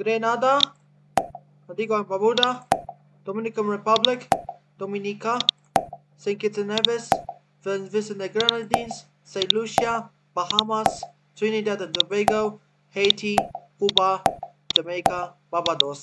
Grenada, Antigua and Barbuda, Dominican Republic, Dominica, St. Kitts and Nevis, Vincent and Grenadines, St. Lucia, Bahamas, Trinidad and Tobago, Haiti, Cuba, Jamaica, Barbados.